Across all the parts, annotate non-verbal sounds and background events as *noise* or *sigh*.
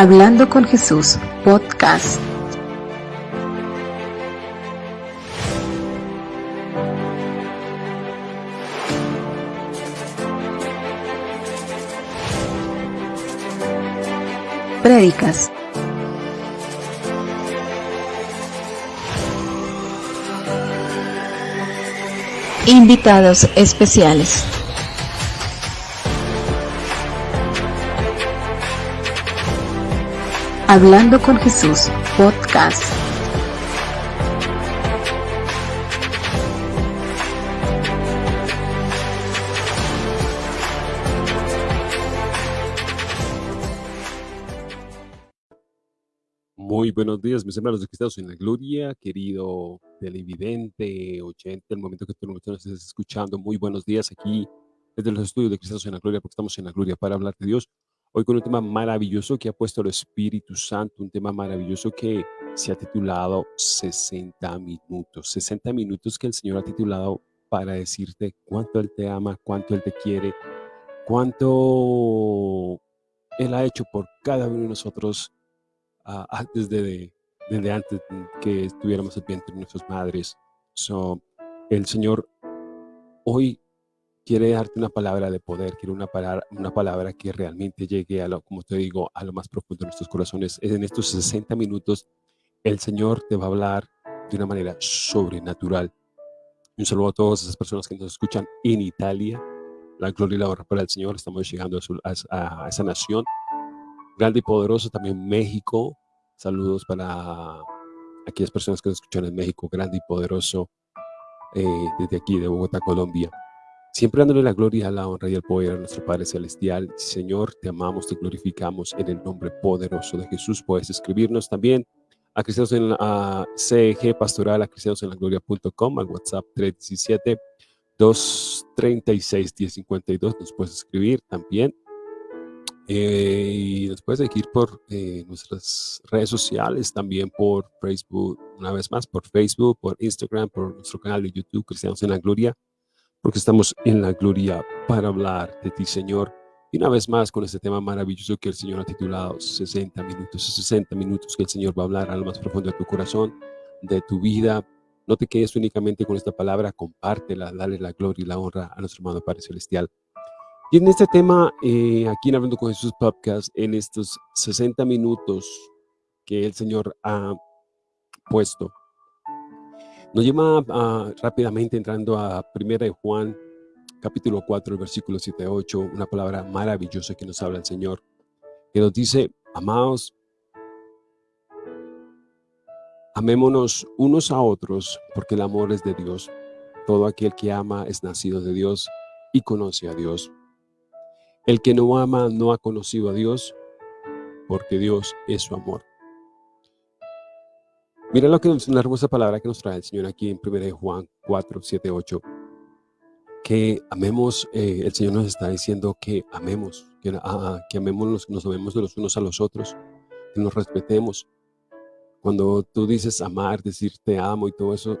Hablando con Jesús, podcast. Prédicas. Invitados especiales. Hablando con Jesús, podcast. Muy buenos días, mis hermanos de Cristianos en la Gloria, querido televidente, oyente, el momento que tú nos estés escuchando. Muy buenos días aquí desde los estudios de Cristianos en la Gloria, porque estamos en la Gloria para hablar de Dios. Hoy con un tema maravilloso que ha puesto el Espíritu Santo, un tema maravilloso que se ha titulado 60 minutos. 60 minutos que el Señor ha titulado para decirte cuánto Él te ama, cuánto Él te quiere, cuánto Él ha hecho por cada uno de nosotros uh, desde, desde antes que estuviéramos el vientre de nuestras madres. So, el Señor hoy quiere darte una palabra de poder, quiere una palabra, una palabra que realmente llegue a lo, como te digo, a lo más profundo de nuestros corazones. En estos 60 minutos, el Señor te va a hablar de una manera sobrenatural. Un saludo a todas esas personas que nos escuchan en Italia. La gloria y la honra para el Señor. Estamos llegando a, a, a esa nación. Grande y poderoso también México. Saludos para aquellas personas que nos escuchan en México. Grande y poderoso eh, desde aquí de Bogotá, Colombia. Siempre dándole la gloria, la honra y el poder a nuestro Padre Celestial. Señor, te amamos, te glorificamos en el nombre poderoso de Jesús. Puedes escribirnos también a cristianos en la CG Pastoral, a cristianos en la gloria.com, al WhatsApp 317 236 1052. Nos puedes escribir también. Eh, y nos puedes seguir por eh, nuestras redes sociales, también por Facebook, una vez más, por Facebook, por Instagram, por nuestro canal de YouTube, Cristianos en la Gloria porque estamos en la gloria para hablar de ti, Señor. Y una vez más con este tema maravilloso que el Señor ha titulado 60 minutos, 60 minutos que el Señor va a hablar a lo más profundo de tu corazón, de tu vida. No te quedes únicamente con esta palabra, compártela, dale la gloria y la honra a nuestro hermano Padre Celestial. Y en este tema, eh, aquí en Hablando con Jesús Podcast, en estos 60 minutos que el Señor ha puesto nos lleva rápidamente entrando a 1 de Juan, capítulo 4, el versículo 7 a 8, una palabra maravillosa que nos habla el Señor, que nos dice, amados, amémonos unos a otros, porque el amor es de Dios. Todo aquel que ama es nacido de Dios y conoce a Dios. El que no ama no ha conocido a Dios, porque Dios es su amor. Mira lo que una hermosa palabra que nos trae el Señor aquí en 1 Juan 4, 7, 8. Que amemos, eh, el Señor nos está diciendo que amemos, que, ah, que amemos, nos amemos de los unos a los otros, que nos respetemos. Cuando tú dices amar, decir te amo y todo eso,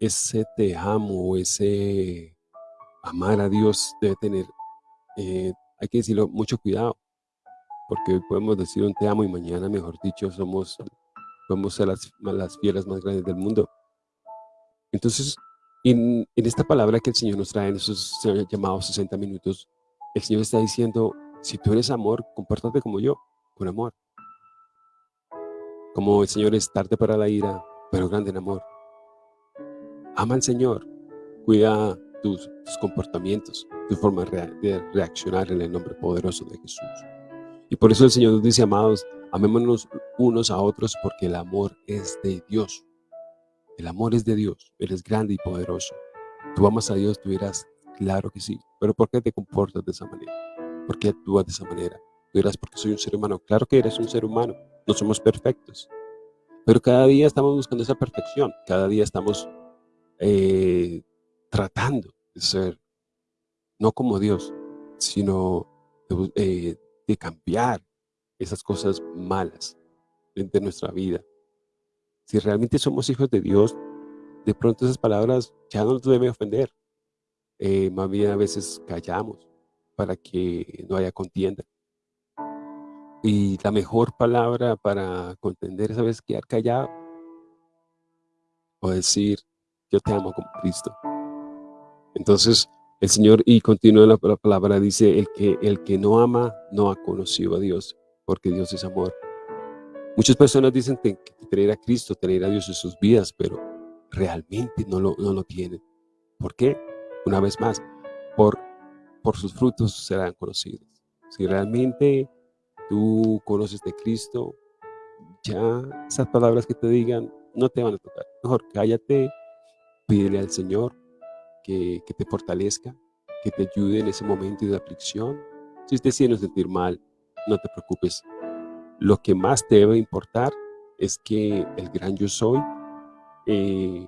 ese te amo, ese amar a Dios debe tener, eh, hay que decirlo, mucho cuidado, porque hoy podemos decir un te amo y mañana, mejor dicho, somos podemos ser las, las fieras más grandes del mundo. Entonces, en, en, esta palabra que el Señor nos trae en esos llamados 60 minutos, el Señor está diciendo, si tú eres amor, compórtate como yo, con amor. Como el Señor es tarde para la ira, pero grande en amor. Ama al Señor, cuida tus, tus comportamientos, tu forma de reaccionar en el nombre poderoso de Jesús. Y por eso el Señor nos dice, amados, Amémonos unos a otros porque el amor es de Dios. El amor es de Dios. Él es grande y poderoso. Tú amas a Dios, tú dirás, claro que sí. Pero ¿por qué te comportas de esa manera? ¿Por qué actúas de esa manera? Tú dirás, porque soy un ser humano. Claro que eres un ser humano. No somos perfectos. Pero cada día estamos buscando esa perfección. Cada día estamos eh, tratando de ser, no como Dios, sino eh, de cambiar, esas cosas malas de nuestra vida. Si realmente somos hijos de Dios, de pronto esas palabras ya no nos deben ofender. Eh, más bien a veces callamos para que no haya contienda. Y la mejor palabra para contender, ¿sabes? Quedar callado o decir, yo te amo como Cristo. Entonces, el Señor, y continúa la, palabra, dice, el que, el que no ama no ha conocido a Dios, porque Dios es amor. Muchas personas dicen que, tener a Cristo, tener a Dios en sus vidas, pero realmente no lo, no lo tienen. ¿Por qué? Una vez más, por, por sus frutos serán conocidos. Si realmente tú conoces de Cristo, ya esas palabras que te digan no te van a tocar. Mejor cállate, pídele al Señor que, te fortalezca, que te ayude en ese momento de aflicción. Si te sientes sentir mal, no te preocupes. Lo que más te debe importar es que el gran yo soy eh,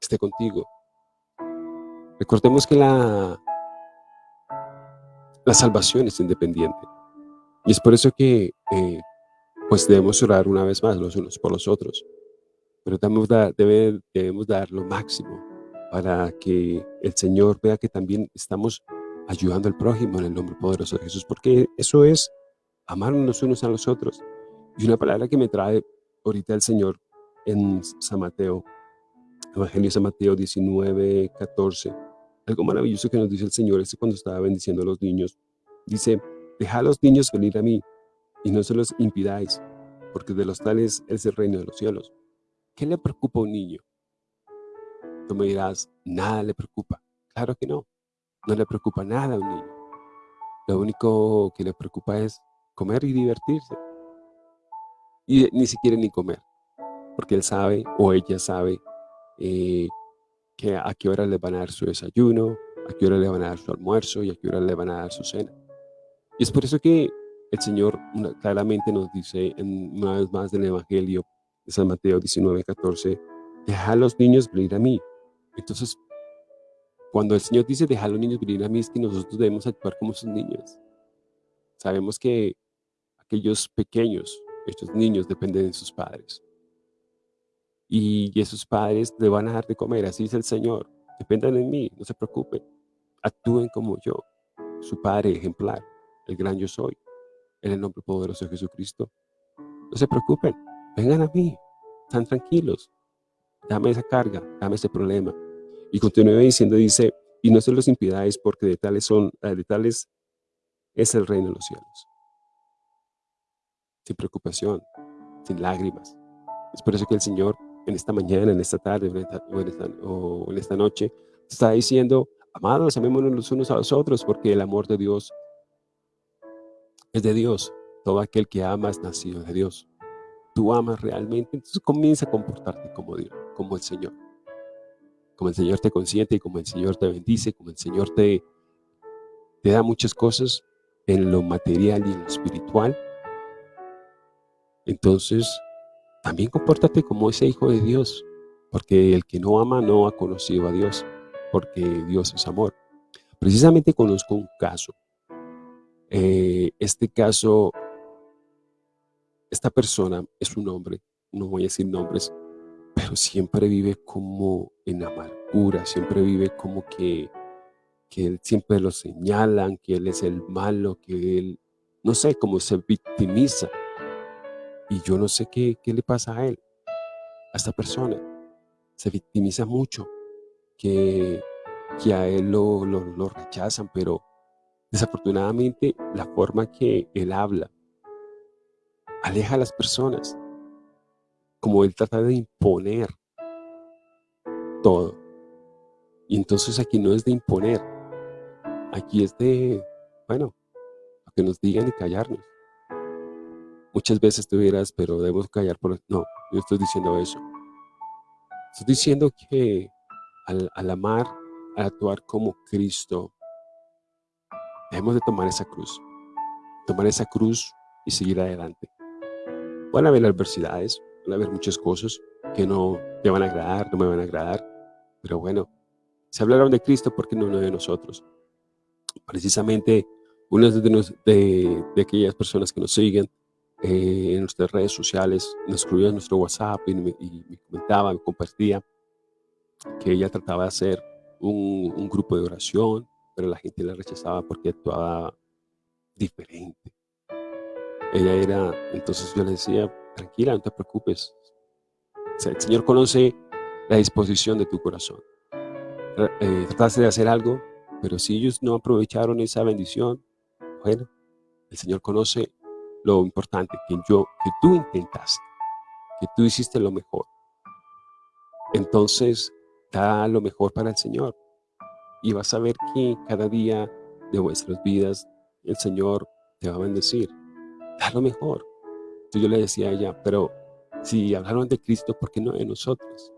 esté contigo. Recordemos que la, la salvación es independiente. Y es por eso que eh, pues debemos orar una vez más los unos por los otros. Pero debemos dar, debemos dar lo máximo para que el Señor vea que también estamos ayudando al prójimo en el nombre poderoso de Jesús, porque eso es amarnos unos a los otros. Y una palabra que me trae ahorita el Señor en San Mateo, Evangelio de San Mateo 19, 14, algo maravilloso que nos dice el Señor es cuando estaba bendiciendo a los niños. Dice, dejad a los niños venir a mí y no se los impidáis, porque de los tales es el reino de los cielos. ¿Qué le preocupa a un niño? Tú me dirás, nada le preocupa. Claro que no, no le preocupa nada a un niño. Lo único que le preocupa es comer y divertirse. Y ni siquiera ni comer, porque él sabe o ella sabe eh, que a qué hora le van a dar su desayuno, a qué hora le van a dar su almuerzo y a qué hora le van a dar su cena. Y es por eso que el Señor claramente nos dice en, una vez más en el Evangelio de San Mateo 19, 14, deja a los niños venir a mí. Entonces, cuando el Señor dice deja a los niños venir a mí, es que nosotros debemos actuar como sus niños. Sabemos que aquellos pequeños, estos niños dependen de sus padres. Y esos padres le van a dar de comer, así es el Señor. Dependan de mí, no se preocupen. Actúen como yo, su Padre ejemplar, el gran yo soy, en el nombre poderoso de Jesucristo. No se preocupen, vengan a mí, están tranquilos. Dame esa carga, dame ese problema. Y continúa diciendo, dice, y no se los impidáis porque de tales son, eh, de tales es el reino de los cielos. Sin preocupación, sin lágrimas. Es por eso que el Señor en esta mañana, en esta tarde o en esta, o en esta noche, está diciendo, amados, amémonos los unos a los otros, porque el amor de Dios es de Dios. Todo aquel que ama es nacido de Dios. Tú amas realmente, entonces comienza a comportarte como Dios, como el Señor. Como el Señor te consiente como el Señor te bendice, como el Señor te, te da muchas cosas en lo material y en lo espiritual. Entonces, también compórtate como ese hijo de Dios, porque el que no ama no ha conocido a Dios, porque Dios es amor. Precisamente conozco un caso. Eh, este caso, esta persona es un hombre, no voy a decir nombres, pero siempre vive como en amargura, siempre vive como que, que él siempre lo señalan, que él es el malo, que él, no sé, como se victimiza y yo no sé qué, qué le pasa a él, a esta persona. Se victimiza mucho, que, que a él lo, lo, rechazan, pero desafortunadamente la forma que él habla aleja a las personas, como él trata de imponer todo. Y entonces aquí no es de imponer, aquí es de, bueno, que nos digan y callarnos. Muchas veces tú dirás, pero debemos callar por... No, yo estoy diciendo eso. Estoy diciendo que al, amar, al actuar como Cristo, debemos de tomar esa cruz. Tomar esa cruz y seguir adelante. Van a haber adversidades, van a haber muchas cosas que no te van a agradar, no me van a agradar. Pero bueno, se hablaron de Cristo porque no de nosotros. Precisamente, una de, de, de aquellas personas que nos siguen eh, en nuestras redes sociales, nos escribió en nuestro WhatsApp y me, comentaba, me compartía que ella trataba de hacer un, grupo de oración, pero la gente la rechazaba porque actuaba diferente. ella era, entonces yo le decía, tranquila, no te preocupes. el Señor conoce la disposición de tu corazón. Eh, trataste de hacer algo, pero si ellos no aprovecharon esa bendición, bueno, el Señor conoce lo importante, que, yo, que tú intentaste, que tú hiciste lo mejor. Entonces, da lo mejor para el Señor. Y vas a ver que cada día de vuestras vidas el Señor te va a bendecir. Da lo mejor. Entonces yo le decía a ella, pero si hablaron de Cristo, ¿por qué no de nosotros?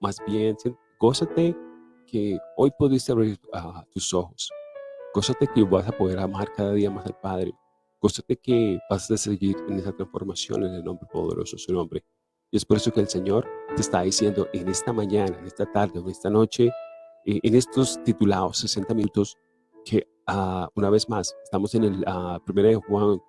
Más bien, gózate que hoy pudiste abrir ah, tus ojos. Gózate que vas a poder amar cada día más al Padre. Gózate que vas a seguir en esa transformación en el nombre poderoso de su nombre. Y es por eso que el Señor te está diciendo en esta mañana, en esta tarde, en esta noche, eh, en estos titulados 60 minutos, que uh, una vez más, estamos en el uh, 1 de Juan, uh,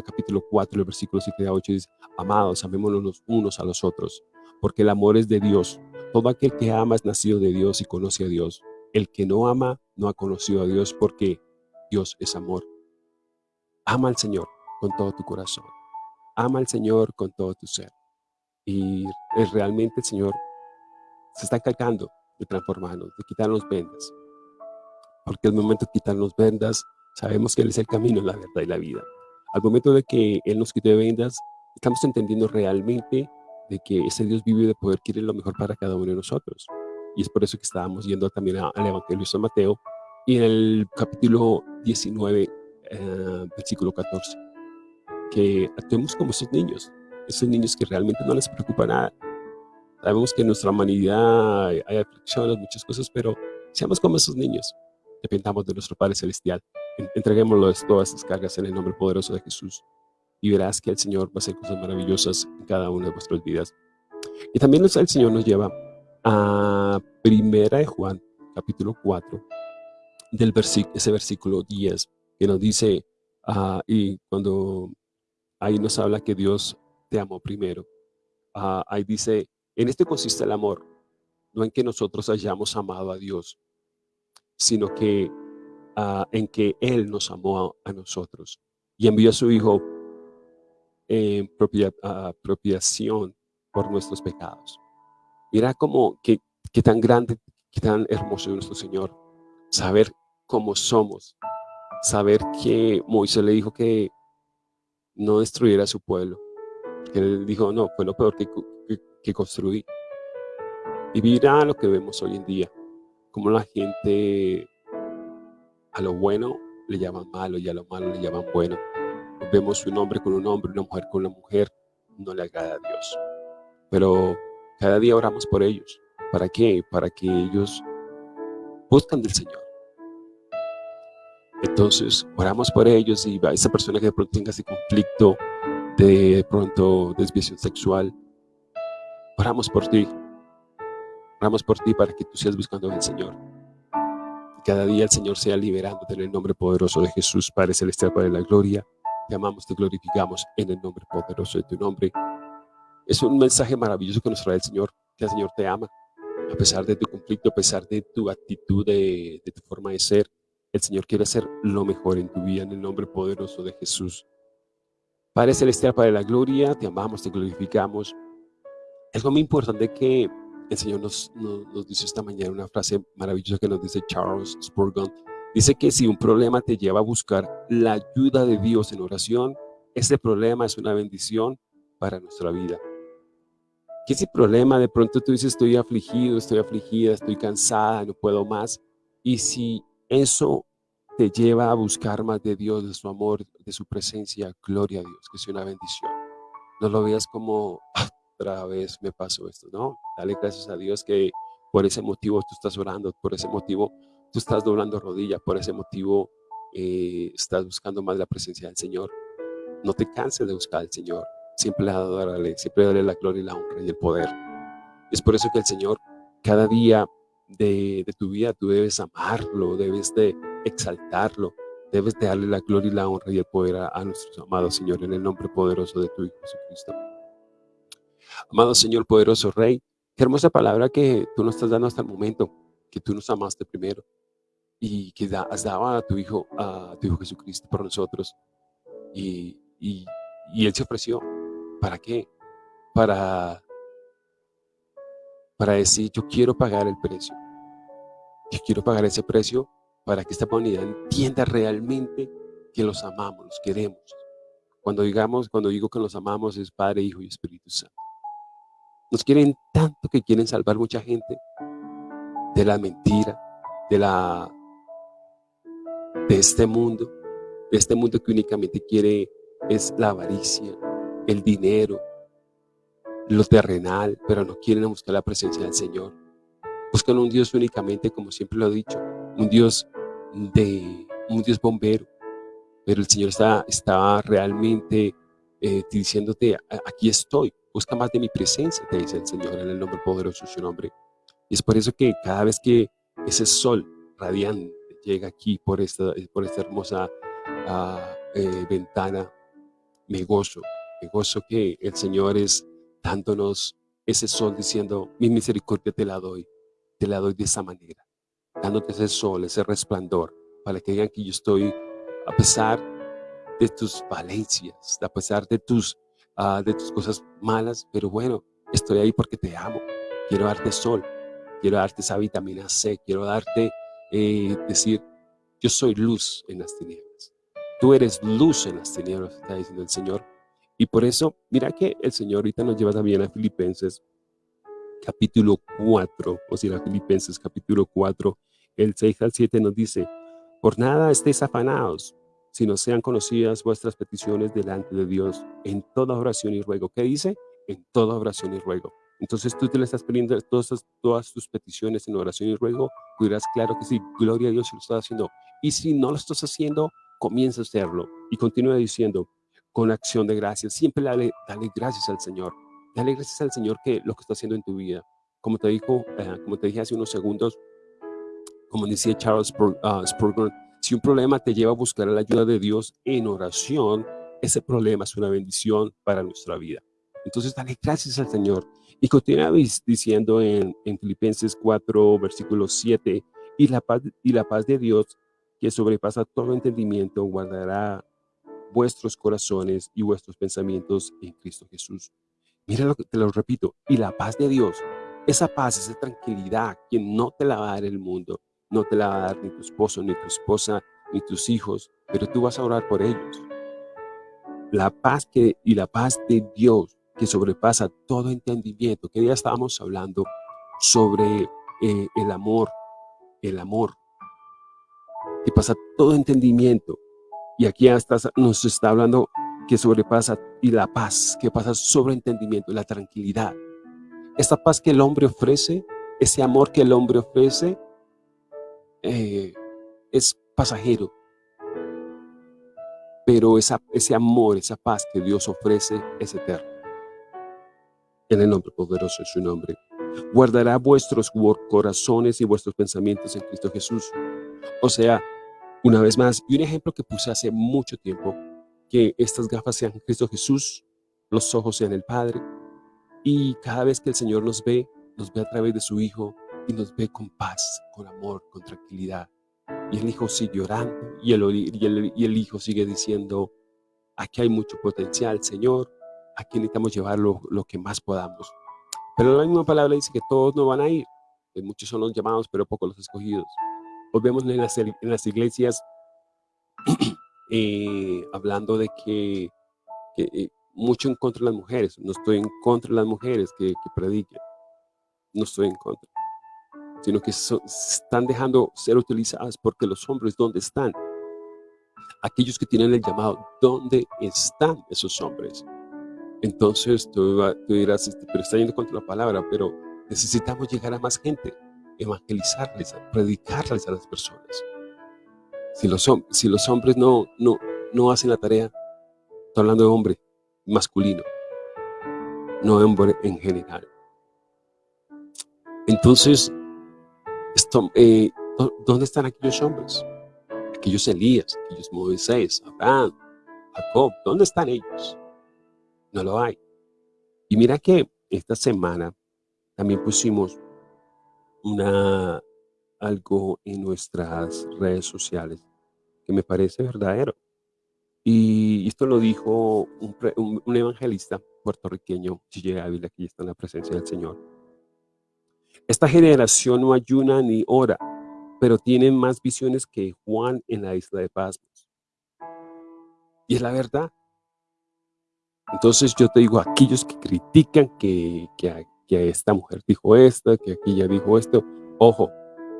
capítulo 4, el versículo 7 a 8, dice, amados, amémonos los unos a los otros, porque el amor es de Dios. Todo aquel que ama es nacido de Dios y conoce a Dios. El que no ama no ha conocido a Dios porque Dios es amor. Ama al Señor con todo tu corazón. Ama al Señor con todo tu ser. Y realmente el Señor se está encargando de transformarnos, de quitarnos vendas. Porque al momento de quitarnos vendas, sabemos que Él es el camino, la verdad y la vida. Al momento de que Él nos quite vendas, estamos entendiendo realmente de que ese Dios vive de poder quiere lo mejor para cada uno de nosotros. Y es por eso que estábamos yendo también al Evangelio de San Mateo y en el capítulo 19, eh, versículo 14, que actuemos como esos niños, esos niños que realmente no les preocupa nada. Sabemos que en nuestra humanidad hay, aflicciones, muchas cosas, pero seamos como esos niños. Dependamos de nuestro Padre Celestial. Entreguémoslo todas estas cargas en el nombre poderoso de Jesús. Y verás que el Señor va a hacer cosas maravillosas en cada una de vuestras vidas. Y también el Señor nos lleva a Primera de Juan, capítulo 4, del ese versículo 10, que nos dice, uh, y cuando ahí nos habla que Dios te amó primero. Ah, ahí dice, en este consiste el amor, no en que nosotros hayamos amado a Dios, sino que en que Él nos amó a, nosotros y envió a su Hijo en propia, apropiación por nuestros pecados. Mira cómo, qué, qué tan grande, qué tan hermoso es nuestro Señor. Saber cómo somos. Saber que Moisés le dijo que no destruyera su pueblo que él dijo, no, fue lo peor que, que, construí. Y mira lo que vemos hoy en día, como la gente a lo bueno le llaman malo y a lo malo le llaman bueno. Vemos un hombre con un hombre, una mujer con una mujer, no le agrada a Dios. Pero cada día oramos por ellos. ¿Para qué? Para que ellos buscan del Señor. Entonces, oramos por ellos y a esa persona que de pronto tenga ese conflicto de pronto desviación sexual. Oramos por ti. Oramos por ti para que tú seas buscando al Señor. Cada día el Señor sea liberándote en el nombre poderoso de Jesús, Padre Celestial, Padre de la Gloria. Te amamos, te glorificamos en el nombre poderoso de tu nombre. Es un mensaje maravilloso que nos trae el Señor, que el Señor te ama. A pesar de tu conflicto, a pesar de tu actitud, de, de tu forma de ser, el Señor quiere hacer lo mejor en tu vida en el nombre poderoso de Jesús. Padre Celestial, Padre de la Gloria, te amamos, te glorificamos. Es muy importante que el Señor nos, nos, dice esta mañana una frase maravillosa que nos dice Charles Spurgeon. Dice que si un problema te lleva a buscar la ayuda de Dios en oración, ese problema es una bendición para nuestra vida. Que ese problema de pronto tú dices estoy afligido, estoy afligida, estoy cansada, no puedo más. Y si eso te lleva a buscar más de Dios, de su amor, de su presencia. Gloria a Dios, que sea una bendición. No lo veas como ah, otra vez me pasó esto, no. Dale gracias a Dios que por ese motivo tú estás orando, por ese motivo tú estás doblando rodillas, por ese motivo eh, estás buscando más la presencia del Señor. No te canses de buscar al Señor. Siempre adorarle, siempre darle la gloria y la honra y el poder. Es por eso que el Señor, cada día de, de tu vida, tú debes amarlo, debes de exaltarlo. Debes de darle la gloria y la honra y el poder a, nuestro amado Señor en el nombre poderoso de tu Hijo Jesucristo. Amado Señor, poderoso Rey, qué hermosa palabra que tú nos estás dando hasta el momento, que tú nos amaste primero y que has dado a tu Hijo, a tu Hijo Jesucristo por nosotros. Y, y Él se ofreció. ¿Para qué? Para, para decir, yo quiero pagar el precio. Yo quiero pagar ese precio para que esta humanidad entienda realmente que los amamos, los queremos. Cuando digamos, cuando digo que los amamos es Padre, Hijo y Espíritu Santo. Nos quieren tanto que quieren salvar mucha gente de la mentira, de la de este mundo, de este mundo que únicamente quiere es la avaricia, el dinero, lo terrenal, pero no quieren buscar la presencia del Señor. Buscan un Dios únicamente, como siempre lo he dicho, un Dios de un Dios bombero, pero el Señor está, realmente eh, diciéndote, aquí estoy, busca más de mi presencia, te dice el Señor en el nombre poderoso de su nombre. Y es por eso que cada vez que ese sol radiante llega aquí por esta, por esta hermosa ah, eh, ventana, me gozo, me gozo que el Señor es dándonos ese sol diciendo, mi misericordia te la doy, te la doy de esa manera, dándote ese sol, ese resplandor, para que digan que yo estoy, a pesar de tus valencias, a pesar de tus, ah, de tus cosas malas, pero bueno, estoy ahí porque te amo, quiero darte sol, quiero darte esa vitamina C, quiero darte, eh, decir, yo soy luz en las tinieblas. Tú eres luz en las tinieblas, está diciendo el Señor. Y por eso, mira que el Señor ahorita nos lleva también a Filipenses capítulo 4, o sea, Filipenses capítulo 4, el 6 al 7 nos dice, por nada estéis afanados, sino sean conocidas vuestras peticiones delante de Dios en toda oración y ruego. ¿Qué dice? En toda oración y ruego. Entonces tú te le estás pidiendo todas, tus peticiones en oración y ruego, dirás, claro que sí, gloria a Dios si lo estás haciendo. Y si no lo estás haciendo, comienza a hacerlo. Y continúa diciendo, con acción de gracias, siempre dale, gracias al Señor. Dale gracias al Señor que lo que está haciendo en tu vida. Como te, dijo, eh, como te dije hace unos segundos, como decía Charles uh, Spurgeon, si un problema te lleva a buscar la ayuda de Dios en oración, ese problema es una bendición para nuestra vida. Entonces, dale gracias al Señor. Y continúa diciendo en, en Filipenses 4, versículo 7, y la, paz, y la paz de Dios, que sobrepasa todo entendimiento, guardará vuestros corazones y vuestros pensamientos en Cristo Jesús. Mira lo que te lo repito, y la paz de Dios, esa paz, esa tranquilidad que no te la va a dar el mundo, no te la va a dar ni tu esposo, ni tu esposa, ni tus hijos, pero tú vas a orar por ellos. La paz que, y la paz de Dios que sobrepasa todo entendimiento, que ya estábamos hablando sobre eh, el amor, el amor, que pasa todo entendimiento. Y aquí hasta nos está hablando que sobrepasa y la paz que pasa sobre entendimiento, la tranquilidad. Esta paz que el hombre ofrece, ese amor que el hombre ofrece, eh, es pasajero. Pero ese amor, esa paz que Dios ofrece es eterno. En el nombre poderoso de su nombre. Guardará vuestros corazones y vuestros pensamientos en Cristo Jesús. O sea, una vez más, y un ejemplo que puse hace mucho tiempo, que estas gafas sean Cristo Jesús, los ojos sean el Padre, y cada vez que el Señor nos ve, nos ve a través de su Hijo, y nos ve con paz, con amor, con tranquilidad. Y el hijo sigue orando y el, y el, hijo sigue diciendo, aquí hay mucho potencial, Señor, aquí necesitamos llevar lo, que más podamos. Pero la misma palabra dice que todos no van a ir, que muchos son los llamados, pero pocos los escogidos. Hoy vemos en las, en las iglesias *clears throat* eh, hablando de que, eh, mucho en contra de las mujeres. No estoy en contra de las mujeres que, que prediquen. No estoy en contra sino que están dejando ser utilizadas porque los hombres, ¿dónde están? Aquellos que tienen el llamado, ¿dónde están esos hombres? Entonces tú, dirás, este, pero está yendo contra la palabra, pero necesitamos llegar a más gente, evangelizarles, predicarles a las personas. Si los, si los hombres no, no, no hacen la tarea, estoy hablando de hombre masculino, no hombre en general. Entonces, eh, ¿Dónde están aquellos hombres? Aquellos Elías, aquellos Moisés, Abraham, Jacob, ¿dónde están ellos? No lo hay. Y mira que esta semana también pusimos una, algo en nuestras redes sociales que me parece verdadero. Y esto lo dijo un, evangelista puertorriqueño, Gigi Ávila, que ya está en la presencia del Señor. Esta generación no ayuna ni ora, pero tiene más visiones que Juan en la isla de Pasmos. Y es la verdad. Entonces yo te digo, aquellos que critican que, que, que esta mujer dijo esto, que aquella dijo esto, ojo,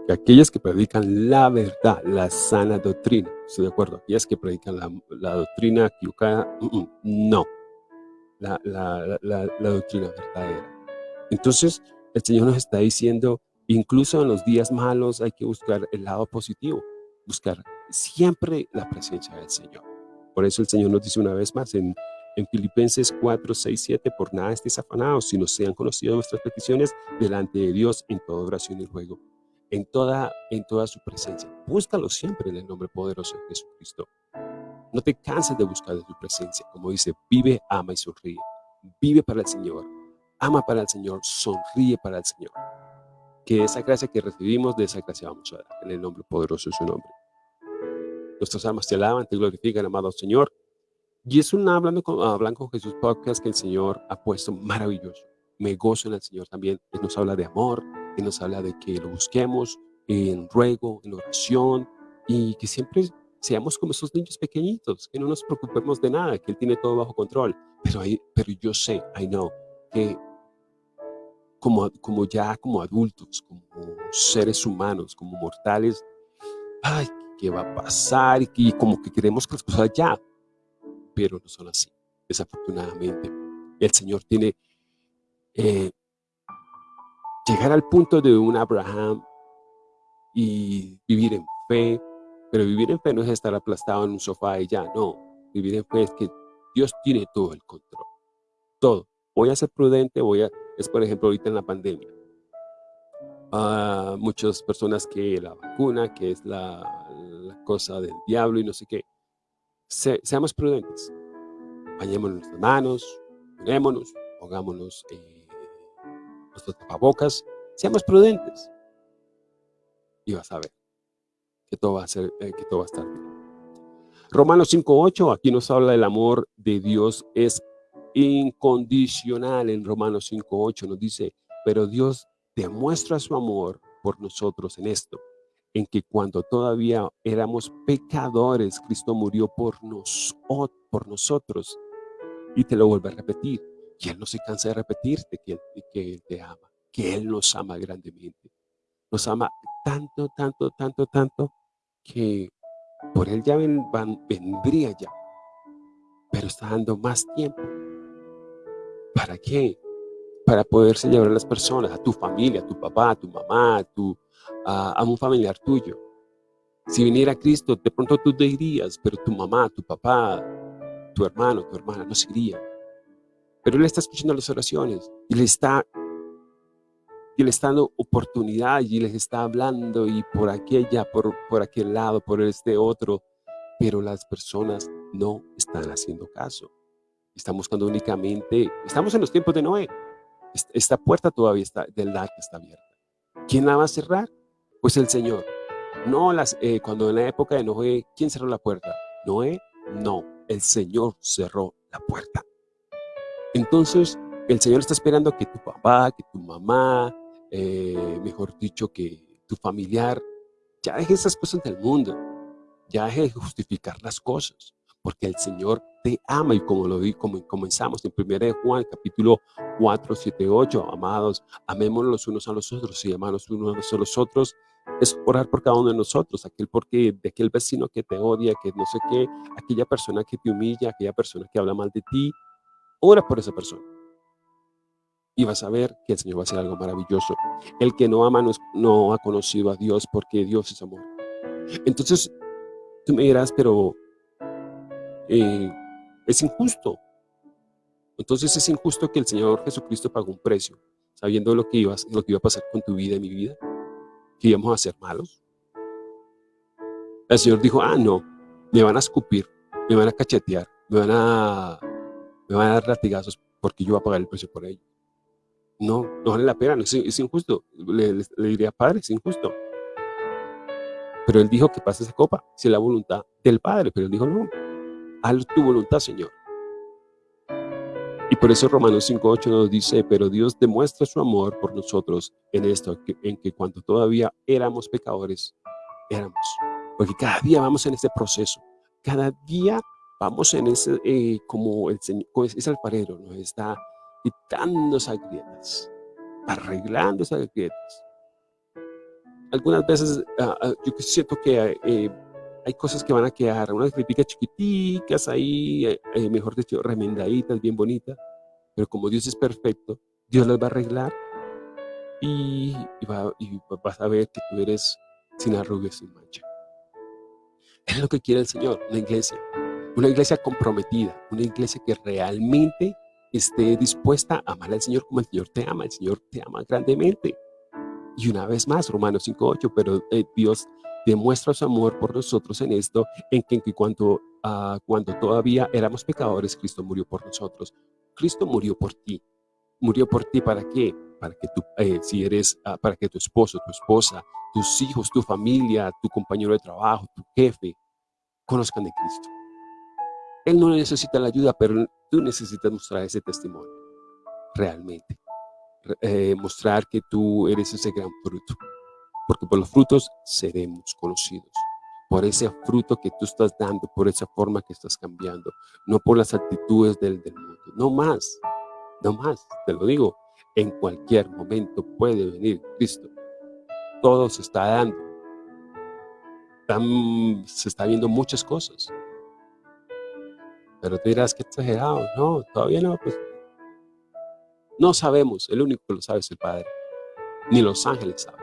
que aquellas que predican la verdad, la sana doctrina, ¿estoy de acuerdo? Aquellas que predican la, doctrina equivocada, mm, mm, no, la, doctrina verdadera. Entonces, el Señor nos está diciendo, incluso en los días malos hay que buscar el lado positivo, buscar siempre la presencia del Señor. Por eso el Señor nos dice una vez más en en Filipenses 4, 6, 7, por nada estéis afanados, sino sean conocidas vuestras peticiones delante de Dios en toda oración y ruego, en toda, en toda su presencia. Búscalo siempre en el nombre poderoso de Jesucristo. No te canses de buscar de su presencia. Como dice, vive, ama y sonríe. Vive para el Señor. Ama para el Señor. Sonríe para el Señor. Que esa gracia que recibimos, de esa gracia vamos a dar. En el nombre poderoso de su nombre. Nuestras almas te alaban, te glorifican, amado Señor. Y es un hablando con, hablando con Jesús podcast que el Señor ha puesto maravilloso. Me gozo en el Señor también. Él nos habla de amor, Él nos habla de que lo busquemos en ruego, en oración y que siempre seamos como esos niños pequeñitos, que no nos preocupemos de nada, que Él tiene todo bajo control. Pero, hay, pero yo sé, I know, que como, como ya como adultos, como seres humanos, como mortales, ay, ¿qué va a pasar? Y, como que queremos que las cosas ya, pero no son así, desafortunadamente. El Señor tiene eh, llegar al punto de un Abraham y vivir en fe, pero vivir en fe no es estar aplastado en un sofá y ya, no. Vivir en fe es que Dios tiene todo el control, todo. Voy a ser prudente, voy a, es por ejemplo ahorita en la pandemia. Uh, muchas personas que la vacuna, que es la, cosa del diablo y no sé qué seamos prudentes. Bañémonos las manos, ponémonos, pongámonos eh, nuestros tapabocas. Seamos prudentes. Y vas a ver que todo va a, ser, eh, que todo va a estar bien. Romanos 5.8, aquí nos habla del amor de Dios es incondicional. En Romanos 5.8 nos dice, pero Dios demuestra su amor por nosotros en esto, en que cuando todavía éramos pecadores, Cristo murió por, nos, por nosotros. Y te lo vuelvo a repetir. Y Él no se cansa de repetirte que, que Él te ama, que Él nos ama grandemente. Nos ama tanto, tanto, tanto, tanto, que por Él ya vendría ya. Pero está dando más tiempo. ¿Para qué? Para poderse llevar a las personas, a tu familia, a tu papá, a tu mamá, a tu, a, un familiar tuyo. Si viniera Cristo, de pronto tú te irías, pero tu mamá, tu papá, tu hermano, tu hermana no se iría. Pero Él está escuchando las oraciones y le está, y le está dando oportunidad y les está hablando y por aquella, por, por aquel lado, por este otro. Pero las personas no están haciendo caso. Están buscando únicamente, estamos en los tiempos de Noé. Esta puerta todavía está, del arca está abierta. ¿Quién la va a cerrar? Pues el Señor. No las, eh, cuando en la época de Noé, ¿quién cerró la puerta? Noé, no, el Señor cerró la puerta. Entonces, el Señor está esperando que tu papá, que tu mamá, eh, mejor dicho, que tu familiar, ya deje esas cosas del mundo, ya deje de justificar las cosas, porque el Señor te ama y como lo vi, como comenzamos en 1 Juan capítulo 4, 7, 8, amados, amémonos los unos a los otros y amanos unos a los otros, es orar por cada uno de nosotros, aquel porque de aquel vecino que te odia, que no sé qué, aquella persona que te humilla, aquella persona que habla mal de ti, ora por esa persona. Y vas a ver que el Señor va a hacer algo maravilloso. El que no ama no, no ha conocido a Dios porque Dios es amor. Entonces, tú me dirás, pero eh, es injusto. Entonces es injusto que el Señor Jesucristo pagó un precio, sabiendo lo que, iba, lo que iba a pasar con tu vida y mi vida, que íbamos a ser malos. El Señor dijo, ah, no, me van a escupir, me van a cachetear, me van a, me van a dar latigazos porque yo voy a pagar el precio por ello. No, no vale la pena, es, injusto. Le, diría, Padre, es injusto. Pero Él dijo que pase esa copa, si es la voluntad del Padre, pero Él dijo, no, haz tu voluntad, Señor. Y por eso Romanos 5.8 nos dice, pero Dios demuestra su amor por nosotros en esto, en que cuando todavía éramos pecadores, éramos. Porque cada día vamos en ese proceso. Cada día vamos en ese, eh, como el Señor, es alfarero, nos está quitando esas grietas, arreglando esas grietas. Algunas veces ah, yo siento que eh, hay cosas que van a quedar, unas críticas chiquiticas ahí, eh, eh, mejor dicho, remendaditas, bien bonitas, pero como Dios es perfecto, Dios las va a arreglar y, vas a ver que tú eres sin arrugas, sin mancha. Es lo que quiere el Señor, una iglesia, una iglesia comprometida, una iglesia que realmente esté dispuesta a amar al Señor como el Señor te ama, el Señor te ama grandemente. Y una vez más, Romanos 5.8, pero eh, Dios demuestra su amor por nosotros en esto, en que, cuando, uh, cuando todavía éramos pecadores, Cristo murió por nosotros. Cristo murió por ti. ¿Murió por ti para qué? Para que tú, eh, si eres, uh, para que tu esposo, tu esposa, tus hijos, tu familia, tu compañero de trabajo, tu jefe, conozcan de Cristo. Él no necesita la ayuda, pero tú necesitas mostrar ese testimonio, realmente. Eh, mostrar que tú eres ese gran fruto porque por los frutos seremos conocidos. Por ese fruto que tú estás dando, por esa forma que estás cambiando, no por las actitudes del, mundo. No más, no más, te lo digo, en cualquier momento puede venir Cristo. Todo se está dando. se está viendo muchas cosas. Pero tú dirás que exagerado. No, todavía no. Pues, no sabemos. El único que lo sabe es el Padre. Ni los ángeles saben.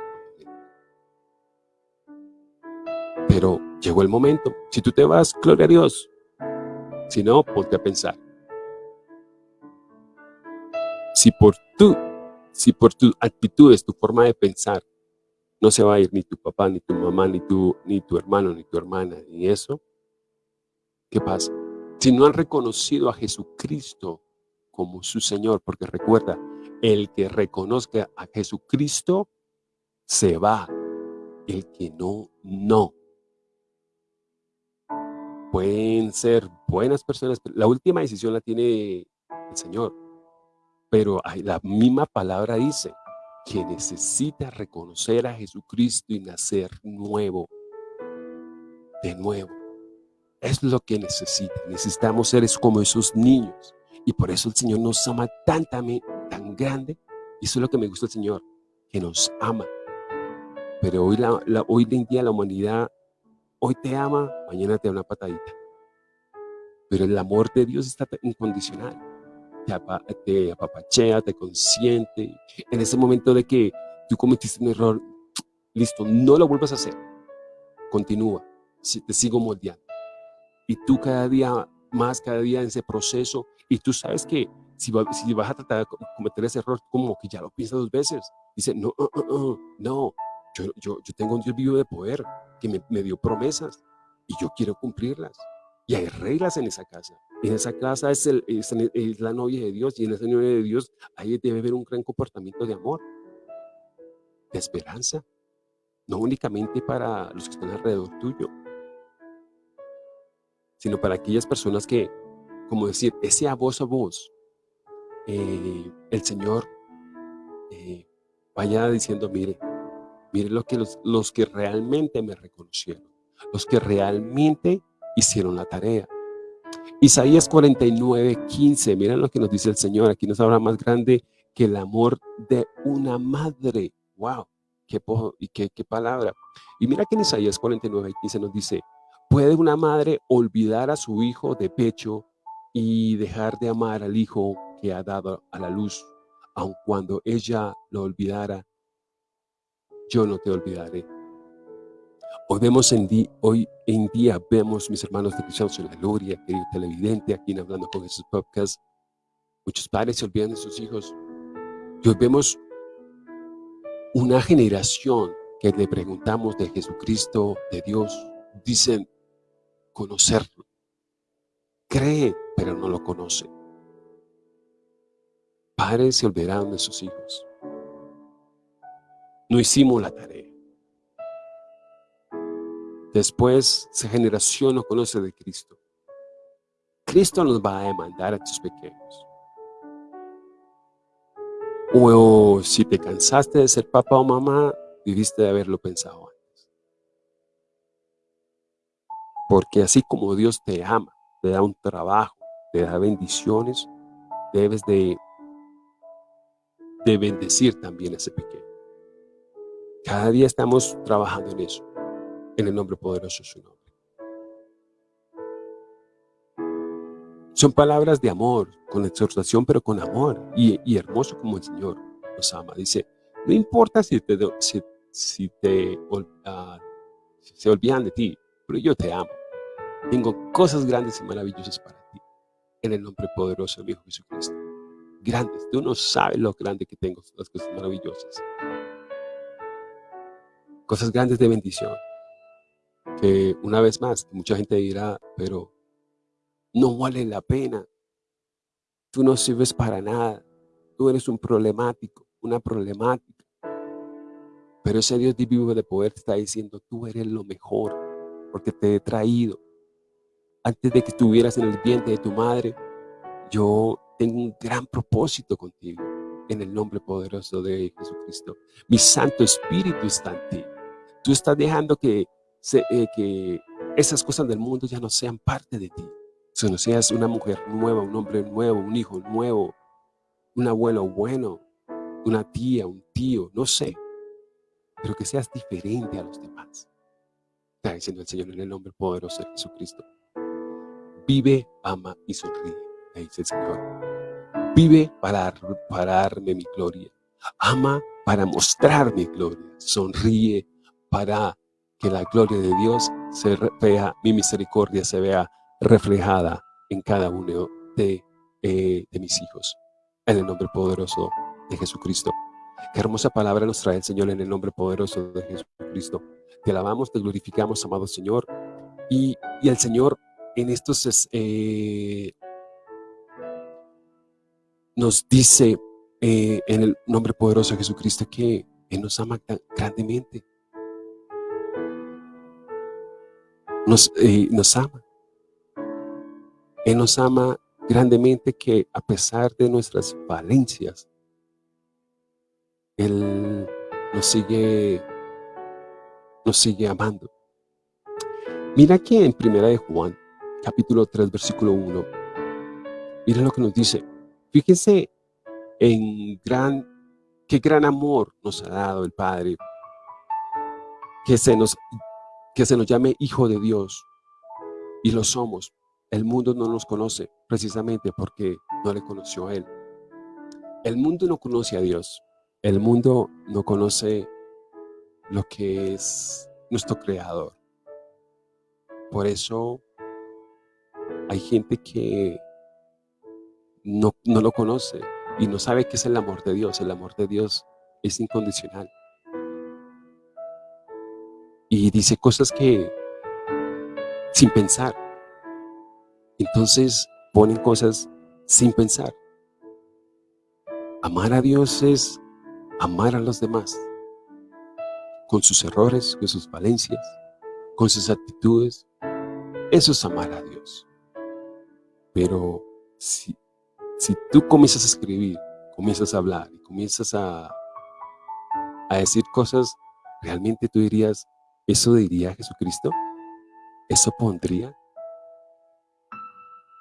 Pero llegó el momento. Si tú te vas, gloria a Dios. Si no, ponte a pensar. Si por tú, si por tus actitudes, tu forma de pensar, no se va a ir ni tu papá, ni tu mamá, ni tu, ni tu hermano, ni tu hermana, ni eso, ¿qué pasa? Si no han reconocido a Jesucristo como su Señor, porque recuerda, el que reconozca a Jesucristo se va, el que no, no pueden ser buenas personas. La última decisión la tiene el Señor. Pero la misma palabra dice que necesita reconocer a Jesucristo y nacer nuevo. De nuevo. Es lo que necesita. Necesitamos ser como esos niños. Y por eso el Señor nos ama tan, tan, tan grande. Y eso es lo que me gusta el Señor, que nos ama. Pero hoy, la, hoy en día la humanidad Hoy te ama, mañana te da una patadita. Pero el amor de Dios está incondicional. Te, apapachea, te consiente. En ese momento de que tú cometiste un error, listo, no lo vuelvas a hacer. Continúa, te sigo moldeando. Y tú cada día más, cada día en ese proceso, y tú sabes que si, si vas a tratar de cometer ese error, como que ya lo piensas dos veces. Dice, no, uh, uh, uh, no, yo, yo, yo tengo un Dios vivo de poder que me, dio promesas y yo quiero cumplirlas. Y hay reglas en esa casa. En esa casa es, el, es, la novia de Dios y en esa novia de Dios ahí debe haber un gran comportamiento de amor, de esperanza, no únicamente para los que están alrededor tuyo, sino para aquellas personas que, como decir, ese a voz a voz, eh, el Señor eh, vaya diciendo, mire, Miren lo que los, los que realmente me reconocieron, los que realmente hicieron la tarea. Isaías 49, 15, miren lo que nos dice el Señor, aquí nos habla más grande que el amor de una madre. ¡Wow! ¡Qué, qué, qué palabra! Y mira que en Isaías 49, 15 nos dice, ¿puede una madre olvidar a su hijo de pecho y dejar de amar al hijo que ha dado a la luz, aun cuando ella lo olvidara yo no te olvidaré. Hoy vemos en, hoy en día, vemos, mis hermanos de Cristianos en la Gloria, querido televidente, aquí en Hablando con Jesús Podcast, muchos padres se olvidan de sus hijos. Y hoy vemos una generación que le preguntamos de Jesucristo, de Dios, dicen conocerlo. Cree, pero no lo conoce. Padres se olvidaron de sus hijos no hicimos la tarea. Después, esa generación no conoce de Cristo. Cristo nos va a demandar a tus pequeños. O si te cansaste de ser papá o mamá, debiste de haberlo pensado antes. Porque así como Dios te ama, te da un trabajo, te da bendiciones, debes de, de bendecir también a ese pequeño. Cada día estamos trabajando en eso, en el nombre poderoso de su nombre. Son palabras de amor, con exhortación, pero con amor, y, hermoso como el Señor nos ama. Dice, no importa si te, si, ah, se olvidan de ti, pero yo te amo. Tengo cosas grandes y maravillosas para ti, en el nombre poderoso de mi Hijo Jesucristo. Grandes, tú no sabes lo grande que tengo, las cosas maravillosas. Cosas grandes de bendición. Que una vez más, mucha gente dirá, pero no vale la pena. Tú no sirves para nada. Tú eres un problemático, una problemática. Pero ese Dios vivo de poder está diciendo, tú eres lo mejor, porque te he traído. Antes de que estuvieras en el vientre de tu madre, yo tengo un gran propósito contigo, en el nombre poderoso de Jesucristo. Mi Santo Espíritu está en ti. Tú estás dejando que, eh, que esas cosas del mundo ya no sean parte de ti no seas una mujer nueva, un hombre nuevo, un hijo nuevo, un abuelo bueno, una tía, un tío, no sé, pero que seas diferente a los demás. Está diciendo el Señor en el nombre poderoso de Jesucristo. Vive, ama y sonríe, dice el Señor. Vive para, para darme mi gloria. Ama para mostrar mi gloria. Sonríe para que la gloria de Dios se vea, mi misericordia se vea reflejada en cada uno de, eh, de mis hijos. En el nombre poderoso de Jesucristo. Qué hermosa palabra nos trae el Señor en el nombre poderoso de Jesucristo. Te alabamos, te glorificamos, amado Señor. Y, y el Señor en estos eh, nos dice eh, en el nombre poderoso de Jesucristo que Él nos ama grandemente. Nos, ama. Él nos ama grandemente que a pesar de nuestras valencias, Él nos sigue, nos sigue amando. Mira que en Primera de Juan, capítulo 3, versículo 1, mira lo que nos dice. Fíjense en gran, qué gran amor nos ha dado el Padre, que se nos, que se nos llame Hijo de Dios, y lo somos, el mundo no nos conoce precisamente porque no le conoció a Él. El mundo no conoce a Dios. El mundo no conoce lo que es nuestro Creador. Por eso hay gente que no, no lo conoce y no sabe qué es el amor de Dios. El amor de Dios es incondicional. Y dice cosas que sin pensar entonces ponen cosas sin pensar. Amar a Dios es amar a los demás, con sus errores, con sus valencias, con sus actitudes. Eso es amar a Dios. Pero si, si tú comienzas a escribir, comienzas a hablar y comienzas a, a decir cosas, realmente tú dirías, ¿eso diría Jesucristo? ¿Eso pondría?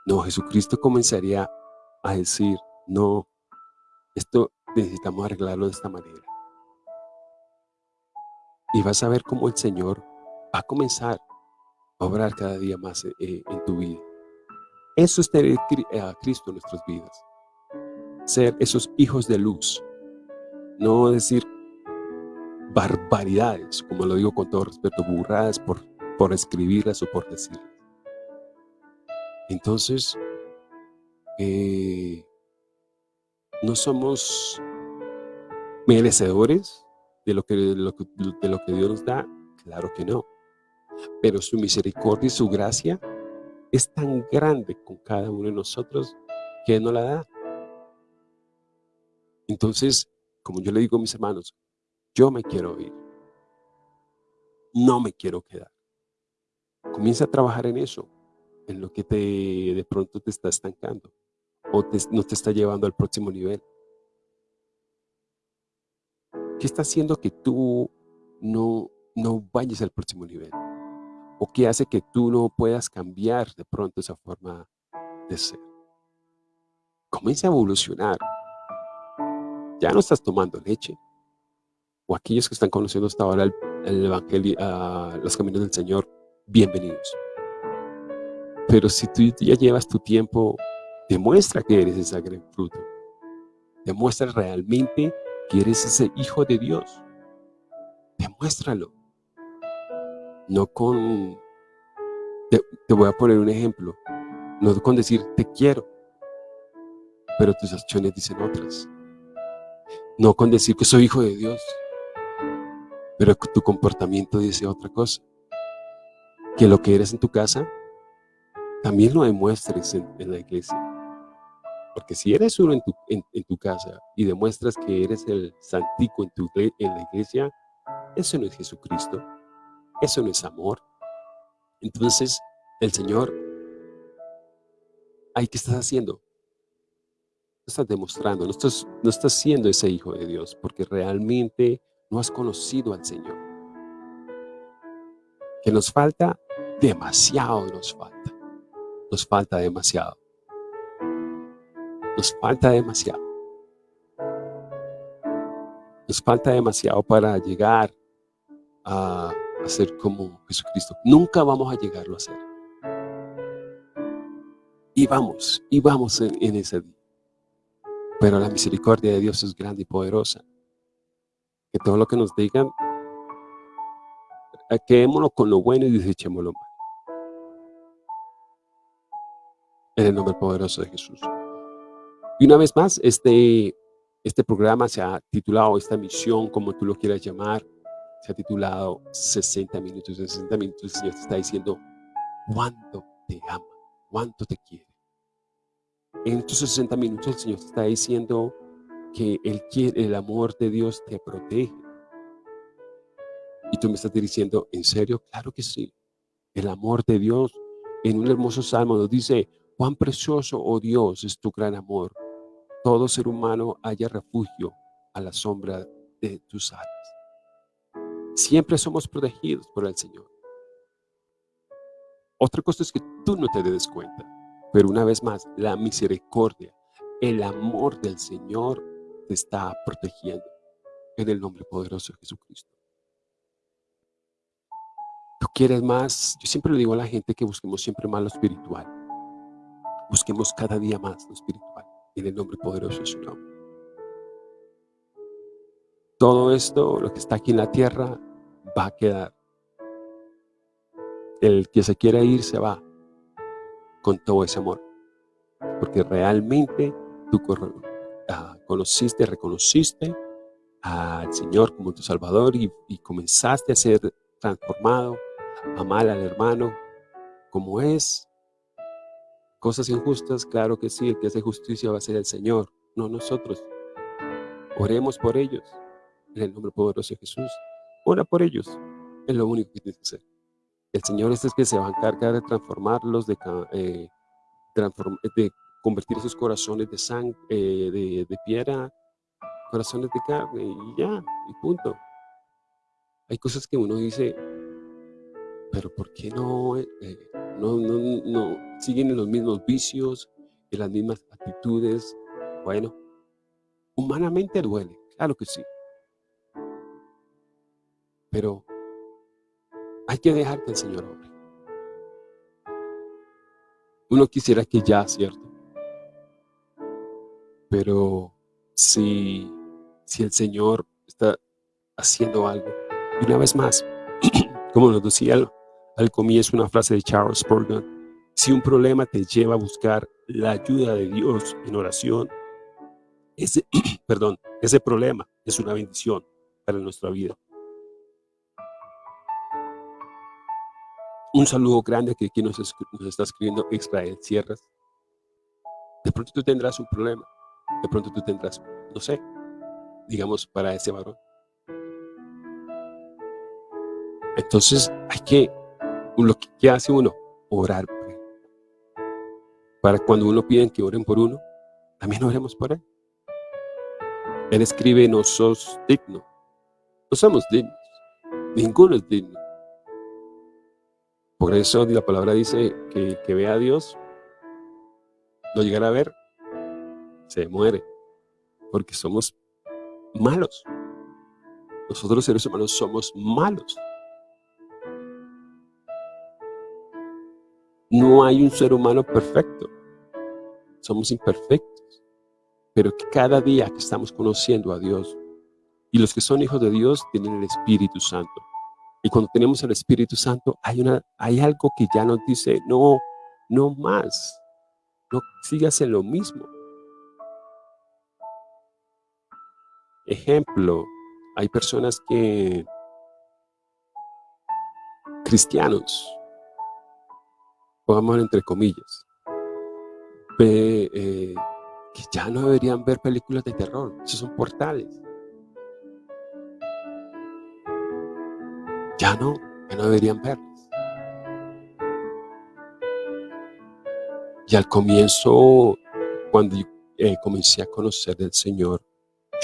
No, Jesucristo comenzaría a decir, no, esto necesitamos arreglarlo de esta manera. Y vas a ver cómo el Señor va a comenzar a obrar cada día más eh, eh, en tu vida. Eso es tener a Cristo en nuestras vidas. Ser esos hijos de luz. No decir barbaridades, como lo digo con todo respeto, burradas por, por escribirlas o por decirlas. Entonces, eh, no somos merecedores de lo, que, de lo que Dios nos da, claro que no. Pero su misericordia y su gracia es tan grande con cada uno de nosotros que nos la da. Entonces, como yo le digo a mis hermanos, yo me quiero ir. No me quiero quedar. Comienza a trabajar en eso en lo que te, de pronto te está estancando o no te está llevando al próximo nivel. ¿Qué está haciendo que tú no, no vayas al próximo nivel? ¿O qué hace que tú no puedas cambiar de pronto esa forma de ser? Comienza a evolucionar. Ya no estás tomando leche. O aquellos que están conociendo hasta ahora el, Evangelio, uh, los caminos del Señor, bienvenidos. Pero si tú ya llevas tu tiempo, demuestra que eres ese gran fruto. Demuestra realmente que eres ese hijo de Dios. Demuéstralo. No con... Te, voy a poner un ejemplo. No con decir te quiero, pero tus acciones dicen otras. No con decir que soy hijo de Dios, pero tu comportamiento dice otra cosa. Que lo que eres en tu casa, también lo demuestres en la iglesia. Porque si eres uno en tu, casa y demuestras que eres el santico en, tu, en la iglesia, eso no es Jesucristo. Eso no es amor. Entonces, el Señor, ¿ahí qué estás haciendo? Estás demostrando, no estás, no estás siendo ese hijo de Dios, porque realmente no has conocido al Señor. Que nos falta, demasiado nos falta. Nos falta demasiado. Nos falta demasiado. Nos falta demasiado para llegar a, ser como Jesucristo. Nunca vamos a llegarlo a ser. Y vamos, y vamos en, en ese día. Pero la misericordia de Dios es grande y poderosa. Que todo lo que nos digan, quedémonos con lo bueno y desechemos lo malo. En el nombre poderoso de Jesús. Y una vez más, este, este programa se ha titulado, esta misión, como tú lo quieras llamar, se ha titulado 60 minutos. En 60 minutos el Señor te está diciendo cuánto te ama, cuánto te quiere. En estos 60 minutos el Señor te está diciendo que el amor de Dios te protege. Y tú me estás diciendo, ¿en serio? Claro que sí. El amor de Dios en un hermoso salmo nos dice, cuán precioso, oh Dios, es tu gran amor todo ser humano haya refugio a la sombra de tus alas. Siempre somos protegidos por el Señor. Otra cosa es que tú no te des cuenta, pero una vez más, la misericordia, el amor del Señor te está protegiendo en el nombre poderoso de Jesucristo. Tú quieres más, yo siempre le digo a la gente que busquemos siempre más lo espiritual. Busquemos cada día más lo espiritual en el nombre poderoso de su nombre. Todo esto, lo que está aquí en la tierra, va a quedar. El que se quiera ir, se va con todo ese amor. Porque realmente tú ah, conociste, reconociste al Señor como tu Salvador y, comenzaste a ser transformado, amar al hermano como es, Cosas injustas, claro que sí, el que hace justicia va a ser el Señor, no nosotros. Oremos por ellos, en el nombre poderoso de Jesús. Ora por ellos, es lo único que tienes que hacer. El Señor es el que se va a encargar de transformarlos, de, eh, de convertir esos corazones de sangre, eh, de, de piedra, corazones de carne, y ya, y punto. Hay cosas que uno dice, pero ¿por qué no, eh, no, no, no siguen en los mismos vicios, en las mismas actitudes? Bueno, humanamente duele, claro que sí. Pero hay que dejar que el Señor obre. Uno quisiera que ya, ¿cierto? Pero si, si el Señor está haciendo algo, y una vez más, *clears throat* como nos decía al comienzo una frase de Charles Spurgeon, si un problema te lleva a buscar la ayuda de Dios en oración, ese, *clears throat* perdón, ese problema es una bendición para nuestra vida. Un saludo grande que aquí nos, nos está escribiendo Israel Sierras. De pronto tú tendrás un problema, de pronto tú tendrás, no sé, digamos, para ese varón. Entonces hay que lo que hace uno, orar para cuando uno pide que oren por uno, también oremos por él. Él escribe, no sos digno. No somos dignos. Ninguno es digno. Por eso la palabra dice que que vea a Dios, no llegará a ver, se muere. Porque somos malos. Nosotros seres humanos somos malos. No hay un ser humano perfecto. Somos imperfectos. Pero cada día que estamos conociendo a Dios, y los que son hijos de Dios tienen el Espíritu Santo. Y cuando tenemos el Espíritu Santo, hay, una, hay algo que ya nos dice, no, no más. No sigas en lo mismo. Ejemplo, hay personas que, cristianos, pongamos entre comillas, eh, que ya no deberían ver películas de terror, esos son portales. Ya no, ya no deberían verlas. Y al comienzo, cuando eh, comencé a conocer del Señor,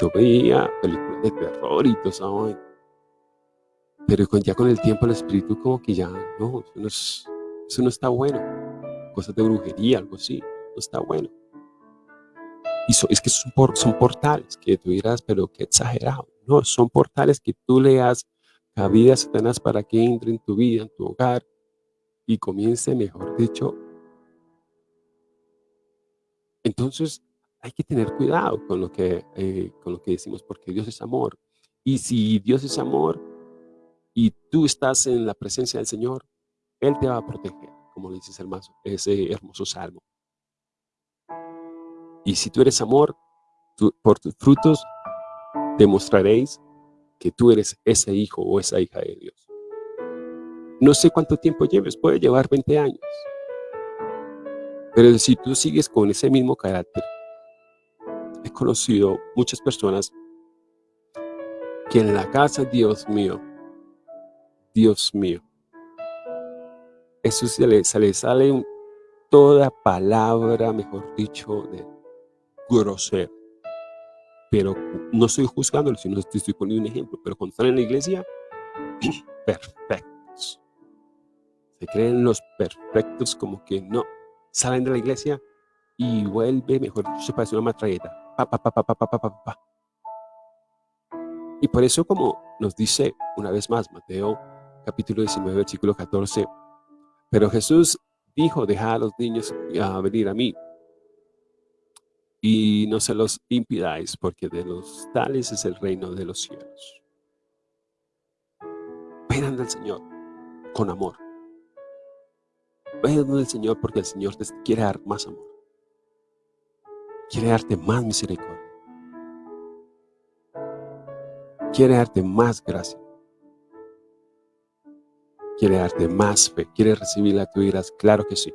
yo veía películas de terror y todo eso. Pero ya con el tiempo el espíritu como que ya, no, eso no, está bueno. Cosas de brujería, algo así, no está bueno. Y es que son, portales que tú dirás, pero qué exagerado. No, son portales que tú le das cabida a Satanás para que entre en tu vida, en tu hogar y comience, mejor dicho. Entonces, hay que tener cuidado con lo que, eh, con lo que decimos, porque Dios es amor. Y si Dios es amor y tú estás en la presencia del Señor, Él te va a proteger, como le dices ese hermoso salmo. Y si tú eres amor, por tus frutos demostraréis que tú eres ese hijo o esa hija de Dios. No sé cuánto tiempo lleves, puede llevar 20 años. Pero si tú sigues con ese mismo carácter, conocido muchas personas que en la casa, Dios mío, Dios mío, eso se le, sale toda palabra, mejor dicho, de grosero. Pero no estoy juzgándolo, sino estoy poniendo un ejemplo. Pero cuando están en la iglesia, *clears throat* perfectos. Se creen los perfectos como que no. Salen de la iglesia y vuelve, mejor dicho, se parece una matralleta y por eso como nos dice una vez más Mateo capítulo 19 versículo 14, pero Jesús dijo, deja a los niños a venir a mí y no se los impidáis porque de los tales es el reino de los cielos. Vengan del Señor con amor. Vengan del Señor porque el Señor te quiere dar más amor quiere darte más misericordia. Quiere darte más gracia. Quiere darte más fe. Quiere recibirla. Tú dirás, claro que sí.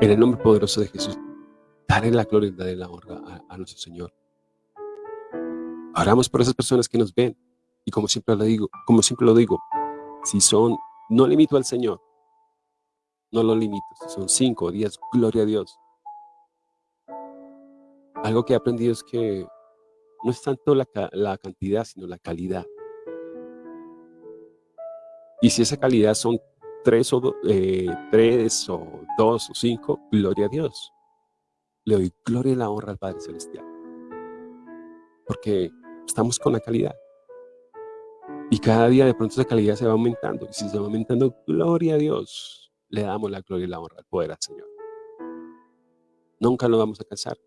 En el nombre poderoso de Jesús, dale la gloria y dale la honra a, nuestro Señor. Oramos por esas personas que nos ven. Y como siempre lo digo, como siempre lo digo, si son, no limito al Señor, no lo limito. Si son cinco diez, gloria a Dios. Algo que he aprendido es que no es tanto la, cantidad, sino la calidad. Y si esa calidad son tres o, eh, tres o dos o cinco, gloria a Dios. Le doy gloria y la honra al Padre Celestial. Porque estamos con la calidad. Y cada día de pronto esa calidad se va aumentando. Y si se va aumentando, gloria a Dios. Le damos la gloria y la honra al poder al Señor. Nunca lo vamos a cansar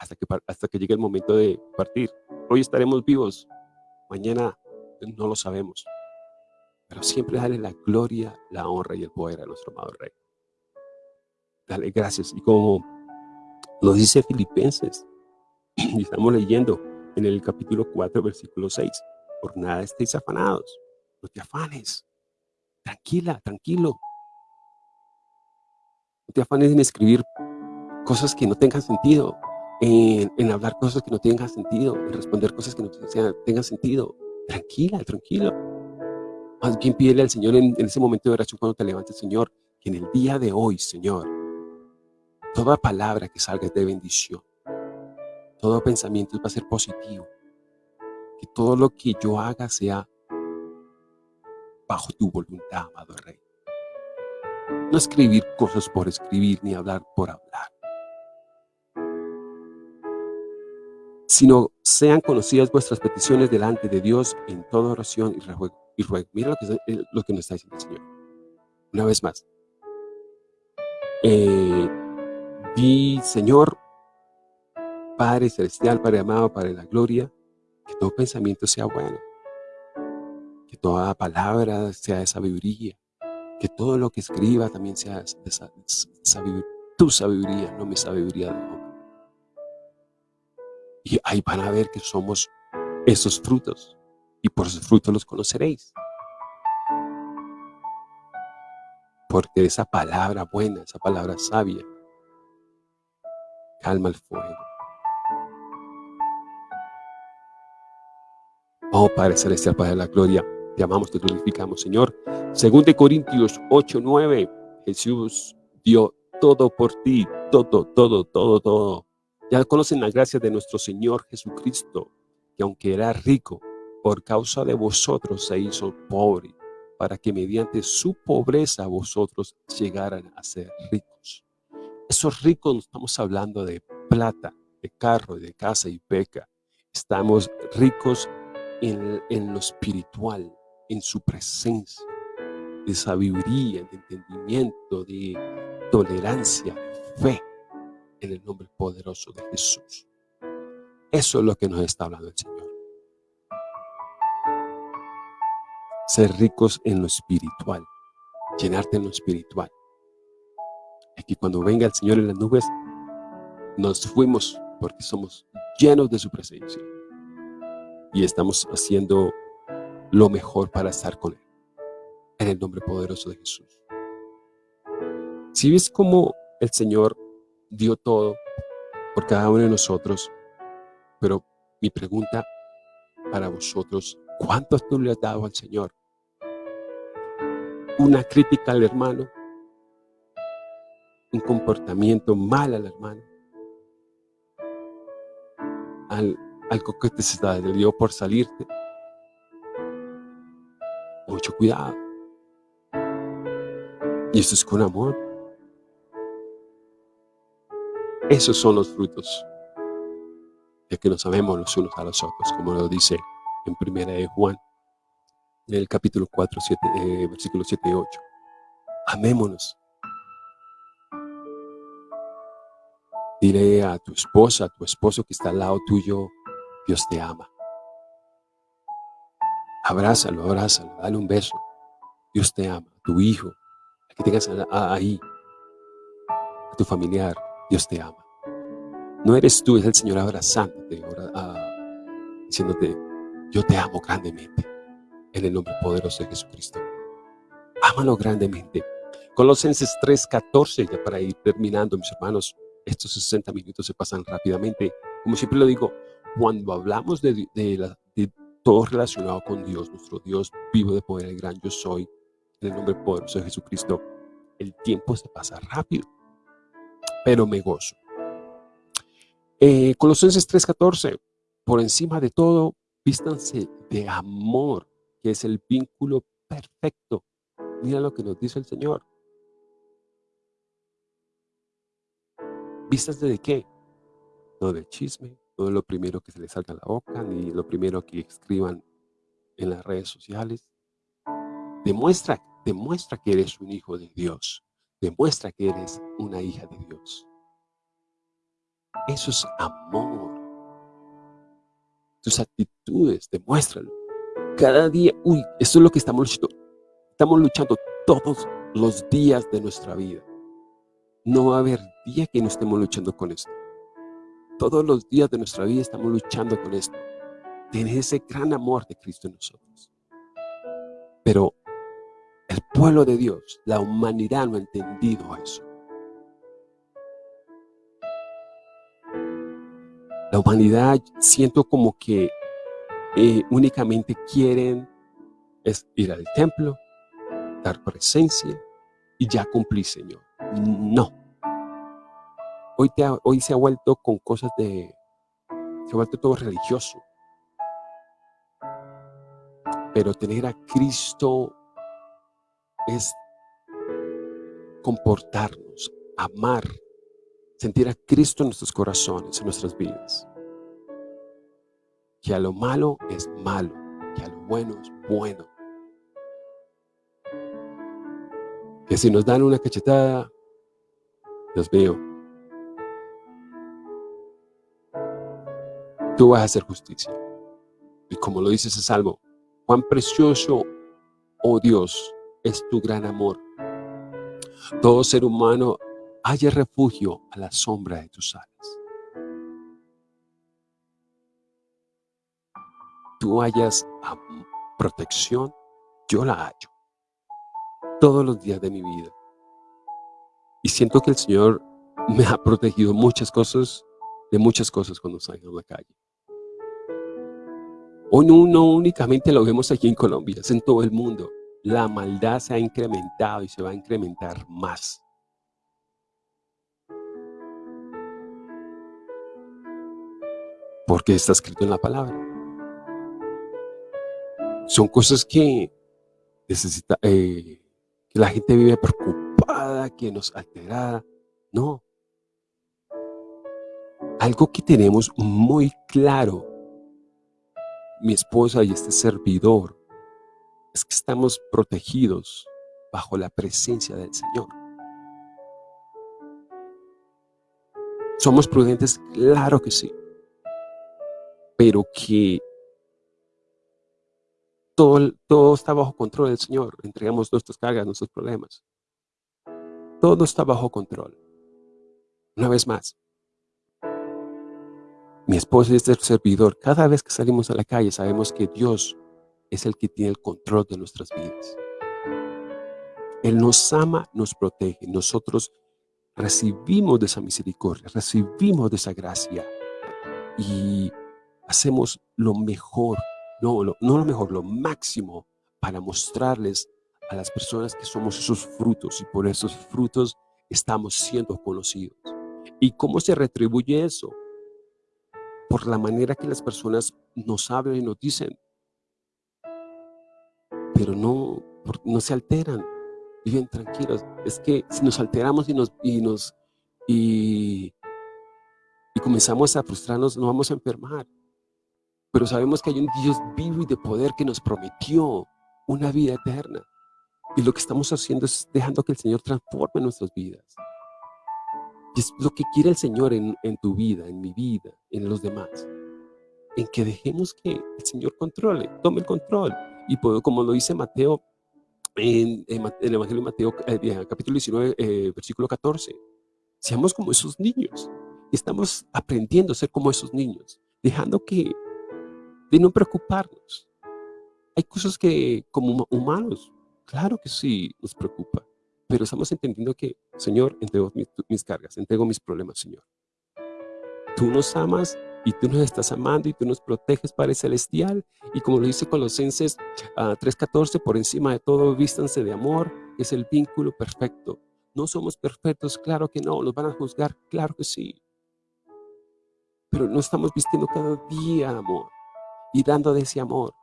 hasta que, hasta que llegue el momento de partir. Hoy estaremos vivos, mañana no lo sabemos. Pero siempre dale la gloria, la honra y el poder a nuestro amado Rey. Dale gracias. Y como lo dice Filipenses, *clears throat* y estamos leyendo en el capítulo 4, versículo 6, por nada estéis afanados, no te afanes, tranquila, tranquilo. No te afanes en escribir cosas que no tengan sentido, en, hablar cosas que no tengan sentido, en responder cosas que no tengan sentido. Tranquila, tranquilo. Más bien pídele al Señor en, ese momento de oración cuando te levantes, Señor, que en el día de hoy, Señor, Toda palabra que salga de bendición. Todo pensamiento va a ser positivo. Que todo lo que yo haga sea bajo tu voluntad, amado Rey. No escribir cosas por escribir, ni hablar por hablar. Sino sean conocidas vuestras peticiones delante de Dios en toda oración y ruego. Y Mira lo que, eh, lo que nos está diciendo el Señor. Una vez más. Eh, di, Señor, Padre Celestial, Padre amado, Padre de la gloria, que todo pensamiento sea bueno, que toda palabra sea de sabiduría, que todo lo que escriba también sea de sabiduría, tu sabiduría, no mi sabiduría de. Y ahí van a ver que somos esos frutos, y por esos frutos los conoceréis. Porque esa palabra buena, esa palabra sabia, calma el fuego. Oh Padre Celestial, Padre de la Gloria, te amamos, te glorificamos, Señor. Según de Corintios 8, 9, Jesús dio todo por ti, todo, todo, todo, todo. Ya conocen la gracia de nuestro Señor Jesucristo, que aunque era rico, por causa de vosotros se hizo pobre, para que mediante su pobreza vosotros llegaran a ser ricos. Esos ricos no estamos hablando de plata, de carro, de casa y peca. Estamos ricos en, lo espiritual, en su presencia, de sabiduría, de entendimiento, de tolerancia, de fe, en el nombre poderoso de Jesús. Eso es lo que nos está hablando el Señor. Ser ricos en lo espiritual, llenarte en lo espiritual. Es que cuando venga el Señor en las nubes, nos fuimos porque somos llenos de su presencia y estamos haciendo lo mejor para estar con Él. En el nombre poderoso de Jesús. Si ves cómo el Señor dio todo por cada uno de nosotros, pero mi pregunta para vosotros, ¿cuánto tú le has dado al Señor? Una crítica al hermano, un comportamiento mal al hermano, al algo que te dio por salirte. Mucho cuidado. Y esto es con amor. Esos son los frutos de que nos amemos los unos a los otros, como lo dice en primera de Juan, en el capítulo 4, 7, eh, versículos 7 y 8. Amémonos. Dile a tu esposa, a tu esposo que está al lado tuyo, Dios te ama. Abrázalo, abrázalo, dale un beso. Dios te ama. Tu hijo, a que tengas ahí, a tu familiar, Dios te ama. No eres tú, es el Señor abrazándote, diciéndote, yo te amo grandemente, en el nombre poderoso de Jesucristo. Ámalo grandemente. Colosenses 3.14, ya para ir terminando, mis hermanos, estos 60 minutos se pasan rápidamente. Como siempre lo digo, cuando hablamos de, todo relacionado con Dios, nuestro Dios vivo de poder, el gran yo soy, en el nombre poderoso de Jesucristo, el tiempo se pasa rápido, pero me gozo. Eh, Colosenses 3.14, por encima de todo, vístanse de amor, que es el vínculo perfecto. Mira lo que nos dice el Señor. ¿Vístanse de qué? No de chisme, no es lo primero que se les salga a la boca, ni lo primero que escriban en las redes sociales. Demuestra, demuestra que eres un hijo de Dios. Demuestra que eres una hija de Dios. Eso es amor. Tus actitudes, demuéstralo. Cada día, uy, esto es lo que estamos luchando. Estamos luchando todos los días de nuestra vida. No va a haber día que no estemos luchando con esto. Todos los días de nuestra vida estamos luchando con esto. Tener ese gran amor de Cristo en nosotros. Pero el pueblo de Dios, la humanidad no ha entendido eso. Humanidad siento como que eh, únicamente quieren es ir al templo, dar presencia y ya cumplí, Señor. No. Hoy, hoy se ha vuelto con cosas de... Se ha vuelto todo religioso. Pero tener a Cristo es comportarnos, amar, sentir a Cristo en nuestros corazones, en nuestras vidas. Que a lo malo es malo, que a lo bueno es bueno. Que si nos dan una cachetada, Dios mío, tú vas a hacer justicia. Y como lo dice ese salmo, cuán precioso, oh Dios, es tu gran amor. Todo ser humano haya refugio a la sombra de tus alas. Tú hayas protección, yo la hallo todos los días de mi vida. Y siento que el Señor me ha protegido muchas cosas, de muchas cosas cuando salgo a la calle. Hoy no, no únicamente lo vemos aquí en Colombia, es en todo el mundo. La maldad se ha incrementado y se va a incrementar más. Porque está escrito en la palabra. Son cosas que necesita, eh, que la gente vive preocupada, que nos alterada. No. Algo que tenemos muy claro, mi esposa y este servidor, es que estamos protegidos bajo la presencia del Señor. ¿Somos prudentes? Claro que sí. Pero que todo, está bajo control del Señor. Entregamos nuestras cargas, nuestros problemas. Todo está bajo control. Una vez más, mi esposa es el servidor. Cada vez que salimos a la calle sabemos que Dios es el que tiene el control de nuestras vidas. Él nos ama, nos protege. Nosotros recibimos de esa misericordia, recibimos de esa gracia y hacemos lo mejor no no lo mejor, lo máximo para mostrarles a las personas que somos esos frutos y por esos frutos estamos siendo conocidos. ¿Y cómo se retribuye eso? Por la manera que las personas nos hablan y nos dicen, pero no, no se alteran, viven tranquilos. Es que si nos alteramos y nos, y nos y comenzamos a frustrarnos, no vamos a enfermar. Pero sabemos que hay un Dios vivo y de poder que nos prometió una vida eterna. Y lo que estamos haciendo es dejando que el Señor transforme nuestras vidas. Y es lo que quiere el Señor en, tu vida, en mi vida, en los demás. En que dejemos que el Señor controle, tome el control. Y como lo dice Mateo, en, el Evangelio de Mateo, eh, capítulo 19, eh, versículo 14. Seamos como esos niños. Estamos aprendiendo a ser como esos niños, dejando que de no preocuparnos. Hay cosas que como humanos, claro que sí nos preocupa, pero estamos entendiendo que, Señor, entrego mis, cargas, entrego mis problemas, Señor. Tú nos amas y tú nos estás amando y tú nos proteges, Padre Celestial. Y como lo dice Colosenses 3.14, ah, por encima de todo, vístanse de amor, es el vínculo perfecto. No somos perfectos, claro que no, nos van a juzgar, claro que sí. Pero no estamos vistiendo cada día amor y dando de ese amor.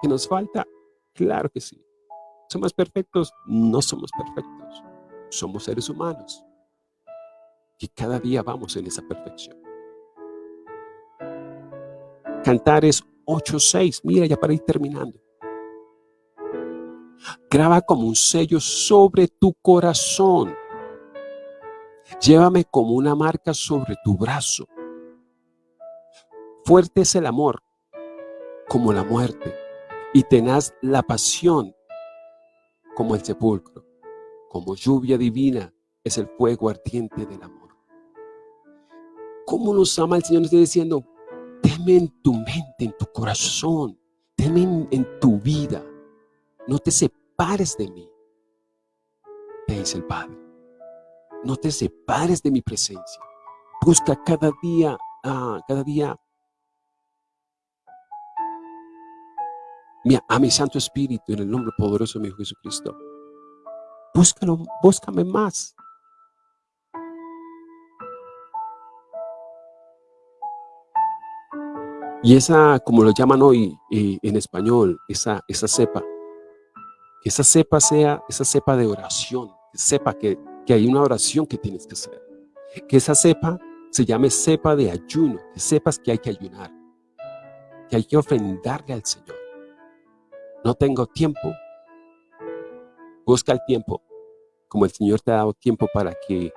¿Que nos falta? Claro que sí. ¿Somos perfectos? No somos perfectos. Somos seres humanos. Y cada día vamos en esa perfección. Cantares 8.6. Mira, ya para ir terminando. Graba como un sello sobre tu corazón. Llévame como una marca sobre tu brazo. Fuerte es el amor como la muerte y tenaz la pasión como el sepulcro, como lluvia divina es el fuego ardiente del amor. ¿Cómo nos ama el Señor? Nos está diciendo, teme en tu mente, en tu corazón, teme en, tu vida, no te separes de mí, te dice el Padre. No te separes de mi presencia. Busca cada día, ah, cada día a mi Santo Espíritu en el nombre poderoso de mi Hijo Jesucristo. Búscalo, búscame más. Y esa, como lo llaman hoy eh, en español, esa, esa cepa, que esa cepa sea esa cepa de oración, que sepa que, que hay una oración que tienes que hacer. Que esa cepa se llame cepa de ayuno, que sepas que hay que ayunar, que hay que ofrendarle al Señor. No tengo tiempo, busca el tiempo, como el Señor te ha dado tiempo para que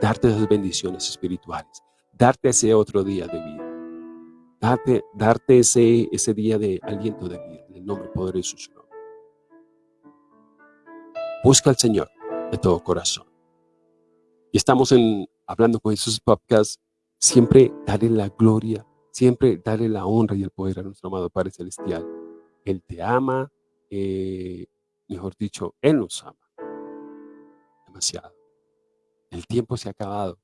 darte esas bendiciones espirituales, darte ese otro día de vida, darte, darte ese, ese día de aliento de vida, en el nombre poderoso de su nombre. Busca al Señor de todo corazón. Y estamos en Hablando con Jesús Podcast, siempre darle la gloria, siempre darle la honra y el poder a nuestro amado Padre Celestial. Él te ama, eh, mejor dicho, Él nos ama demasiado. El tiempo se ha acabado,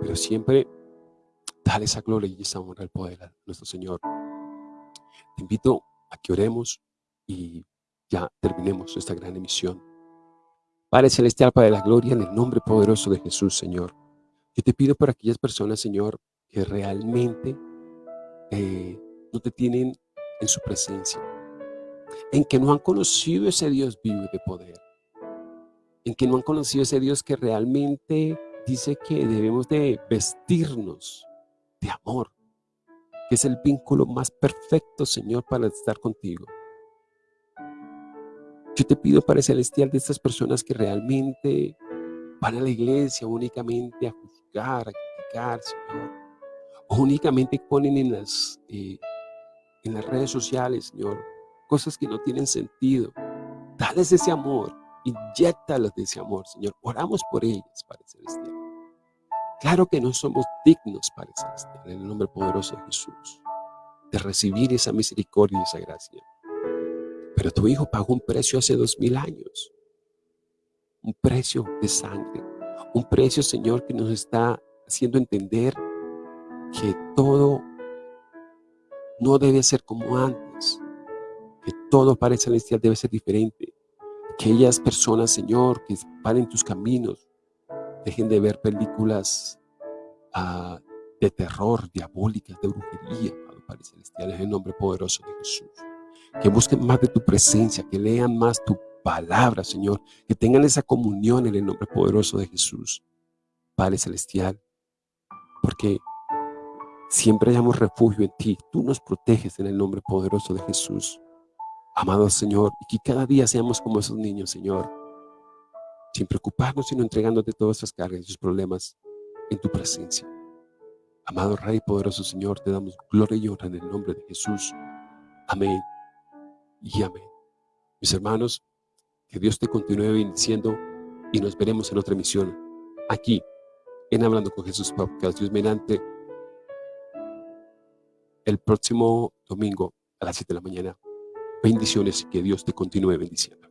pero siempre dale esa gloria y esa honra al poder a nuestro Señor. Te invito a que oremos y ya terminemos esta gran emisión. Padre Celestial, Padre de la Gloria, en el nombre poderoso de Jesús, Señor. Yo te pido por aquellas personas, Señor, que realmente eh, no te tienen en su presencia, en que no han conocido ese Dios vivo de poder, en que no han conocido ese Dios que realmente dice que debemos de vestirnos de amor, que es el vínculo más perfecto, Señor, para estar contigo. Yo te pido, Padre Celestial, de estas personas que realmente van a la iglesia únicamente a juzgar, a criticar, Señor, únicamente ponen en las, eh, en las redes sociales, Señor, cosas que no tienen sentido. Dales ese amor, inyectalos de ese amor, Señor. Oramos por ellas, Padre Celestial. Claro que no somos dignos, Padre Celestial, en el nombre poderoso de Jesús, de recibir esa misericordia y esa gracia. Pero tu Hijo pagó un precio hace dos mil años. Un precio de sangre. Un precio, Señor, que nos está haciendo entender que todo no debe ser como antes. Que todo, Padre Celestial, debe ser diferente. Aquellas personas, Señor, que paren tus caminos, dejen de ver películas ah, de terror, diabólicas, de brujería, Padre Celestial, en el nombre poderoso de Jesús. Que busquen más de tu presencia, que lean más tu palabra, Señor, que tengan esa comunión en el nombre poderoso de Jesús, Padre Celestial, porque siempre hallamos refugio en ti, tú nos proteges en el nombre poderoso de Jesús. Amado Señor, y que cada día seamos como esos niños, Señor, sin preocuparnos, sino entregándote todas esas cargas y sus problemas en tu presencia. Amado Rey poderoso Señor, te damos gloria y honra en el nombre de Jesús. Amén y amén. Mis hermanos, que Dios te continúe bendiciendo y nos veremos en otra emisión aquí en Hablando con Jesús Podcast. Dios mediante el próximo domingo a las 7 de la mañana. Bendiciones y que Dios te continúe bendiciendo.